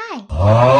Hi. Oh.